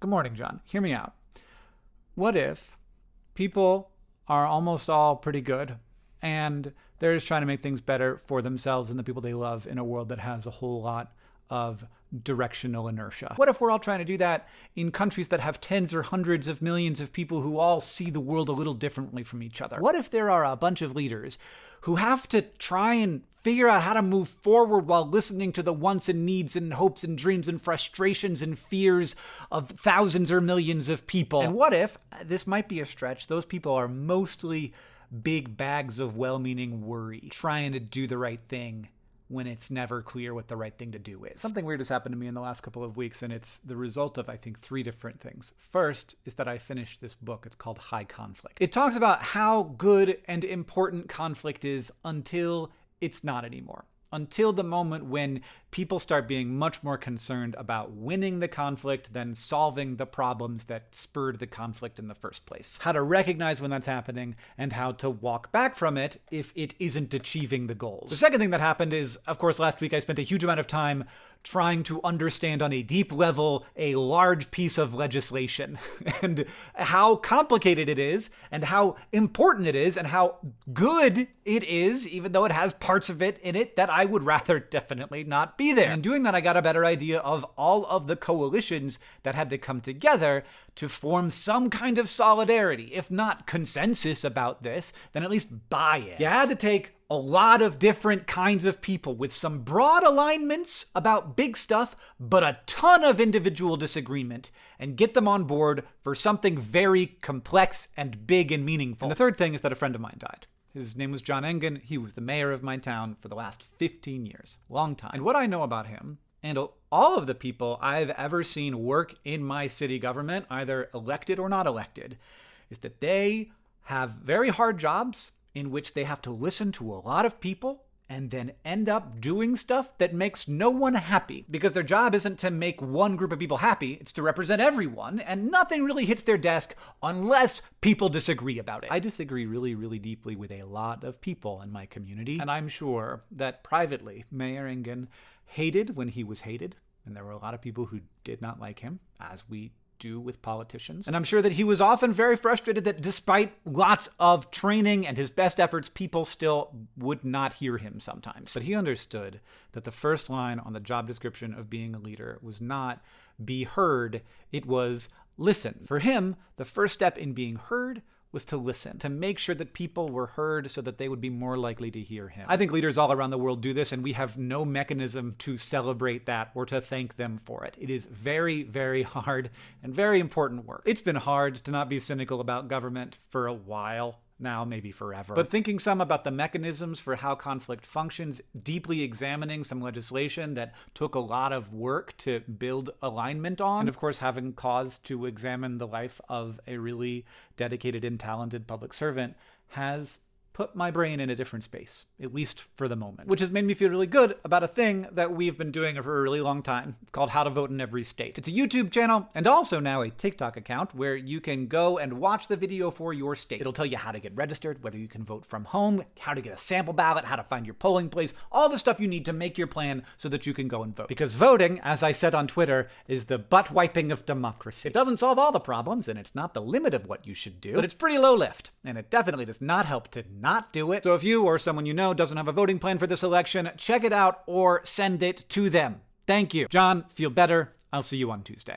Good morning, John. Hear me out. What if people are almost all pretty good and they're just trying to make things better for themselves and the people they love in a world that has a whole lot of directional inertia. What if we're all trying to do that in countries that have tens or hundreds of millions of people who all see the world a little differently from each other? What if there are a bunch of leaders who have to try and figure out how to move forward while listening to the wants and needs and hopes and dreams and frustrations and fears of thousands or millions of people? And what if, uh, this might be a stretch, those people are mostly big bags of well meaning worry, trying to do the right thing when it's never clear what the right thing to do is. Something weird has happened to me in the last couple of weeks, and it's the result of, I think, three different things. First is that I finished this book. It's called High Conflict. It talks about how good and important conflict is until it's not anymore until the moment when people start being much more concerned about winning the conflict than solving the problems that spurred the conflict in the first place. How to recognize when that's happening and how to walk back from it if it isn't achieving the goals. The second thing that happened is, of course, last week I spent a huge amount of time trying to understand on a deep level a large piece of legislation and how complicated it is and how important it is and how good it is, even though it has parts of it in it that I would rather definitely not be there. And doing that, I got a better idea of all of the coalitions that had to come together to form some kind of solidarity. If not consensus about this, then at least buy in. You had to take a lot of different kinds of people with some broad alignments about big stuff, but a ton of individual disagreement, and get them on board for something very complex and big and meaningful. And the third thing is that a friend of mine died. His name was John Engen. He was the mayor of my town for the last 15 years. Long time. And what I know about him, and all of the people I've ever seen work in my city government, either elected or not elected, is that they have very hard jobs in which they have to listen to a lot of people and then end up doing stuff that makes no one happy. Because their job isn't to make one group of people happy, it's to represent everyone, and nothing really hits their desk unless people disagree about it. I disagree really, really deeply with a lot of people in my community, and I'm sure that privately, Mayor Engen hated when he was hated, and there were a lot of people who did not like him, as we do with politicians. And I'm sure that he was often very frustrated that despite lots of training and his best efforts, people still would not hear him sometimes. But he understood that the first line on the job description of being a leader was not be heard, it was listen. For him, the first step in being heard was to listen, to make sure that people were heard so that they would be more likely to hear him. I think leaders all around the world do this, and we have no mechanism to celebrate that or to thank them for it. It is very, very hard and very important work. It's been hard to not be cynical about government for a while now, maybe forever. But thinking some about the mechanisms for how conflict functions, deeply examining some legislation that took a lot of work to build alignment on, and of course, having cause to examine the life of a really dedicated and talented public servant has put my brain in a different space, at least for the moment, which has made me feel really good about a thing that we've been doing for a really long time. It's called How to Vote in Every State. It's a YouTube channel and also now a TikTok account where you can go and watch the video for your state. It'll tell you how to get registered, whether you can vote from home, how to get a sample ballot, how to find your polling place, all the stuff you need to make your plan so that you can go and vote. Because voting, as I said on Twitter, is the butt wiping of democracy. It doesn't solve all the problems and it's not the limit of what you should do, but it's pretty low lift and it definitely does not help to not do it. So if you or someone you know doesn't have a voting plan for this election, check it out or send it to them. Thank you. John, feel better. I'll see you on Tuesday.